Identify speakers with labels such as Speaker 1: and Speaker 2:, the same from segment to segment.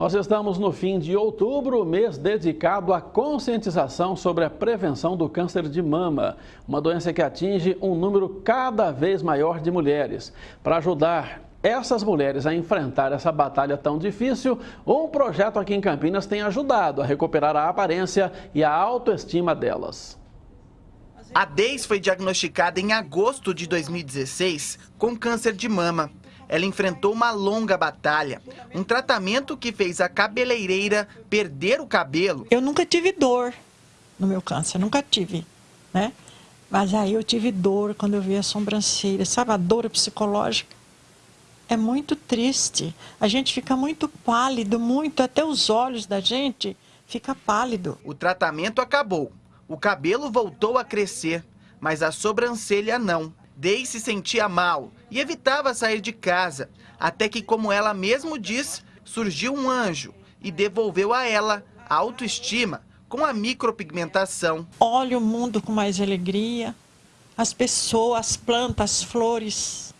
Speaker 1: Nós estamos no fim de outubro, mês dedicado à conscientização sobre a prevenção do câncer de mama, uma doença que atinge um número cada vez maior de mulheres. Para ajudar essas mulheres a enfrentar essa batalha tão difícil, um projeto aqui em Campinas tem ajudado a recuperar a aparência e a autoestima delas.
Speaker 2: A Deis foi diagnosticada em agosto de 2016 com câncer de mama ela enfrentou uma longa batalha, um tratamento que fez a cabeleireira perder o cabelo.
Speaker 3: Eu nunca tive dor no meu câncer, nunca tive, né? Mas aí eu tive dor quando eu vi a sobrancelha, sabe a dor psicológica? É muito triste, a gente fica muito pálido, muito, até os olhos da gente fica pálido.
Speaker 2: O tratamento acabou, o cabelo voltou a crescer, mas a sobrancelha não. Day se sentia mal e evitava sair de casa, até que, como ela mesmo diz, surgiu um anjo e devolveu a ela a autoestima com a micropigmentação.
Speaker 3: Olha o mundo com mais alegria, as pessoas, as plantas, as flores,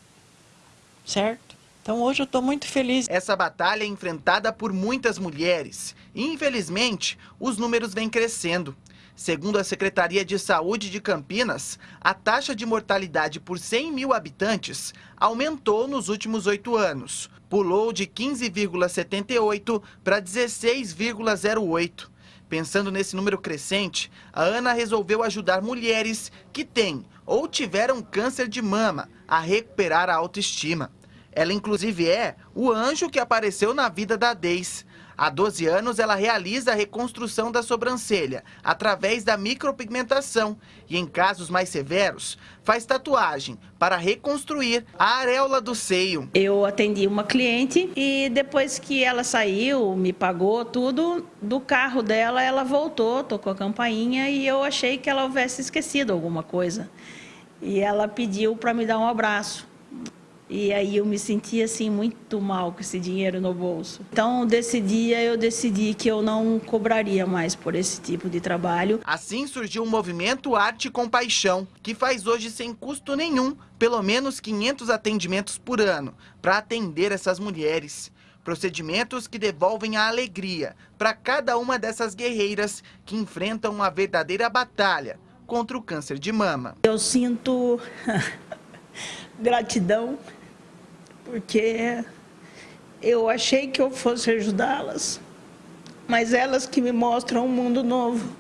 Speaker 3: certo? Então hoje eu estou muito feliz.
Speaker 2: Essa batalha é enfrentada por muitas mulheres e infelizmente os números vêm crescendo. Segundo a Secretaria de Saúde de Campinas, a taxa de mortalidade por 100 mil habitantes aumentou nos últimos oito anos. Pulou de 15,78 para 16,08. Pensando nesse número crescente, a Ana resolveu ajudar mulheres que têm ou tiveram câncer de mama a recuperar a autoestima. Ela, inclusive, é o anjo que apareceu na vida da Deis. Há 12 anos, ela realiza a reconstrução da sobrancelha através da micropigmentação e, em casos mais severos, faz tatuagem para reconstruir a areola do seio.
Speaker 4: Eu atendi uma cliente e depois que ela saiu, me pagou tudo, do carro dela ela voltou, tocou a campainha e eu achei que ela houvesse esquecido alguma coisa. E ela pediu para me dar um abraço. E aí eu me senti assim muito mal com esse dinheiro no bolso. Então, desse dia eu decidi que eu não cobraria mais por esse tipo de trabalho.
Speaker 2: Assim surgiu o movimento Arte com Paixão, que faz hoje sem custo nenhum, pelo menos 500 atendimentos por ano, para atender essas mulheres. Procedimentos que devolvem a alegria para cada uma dessas guerreiras que enfrentam uma verdadeira batalha contra o câncer de mama.
Speaker 4: Eu sinto gratidão porque eu achei que eu fosse ajudá-las, mas elas que me mostram um mundo novo.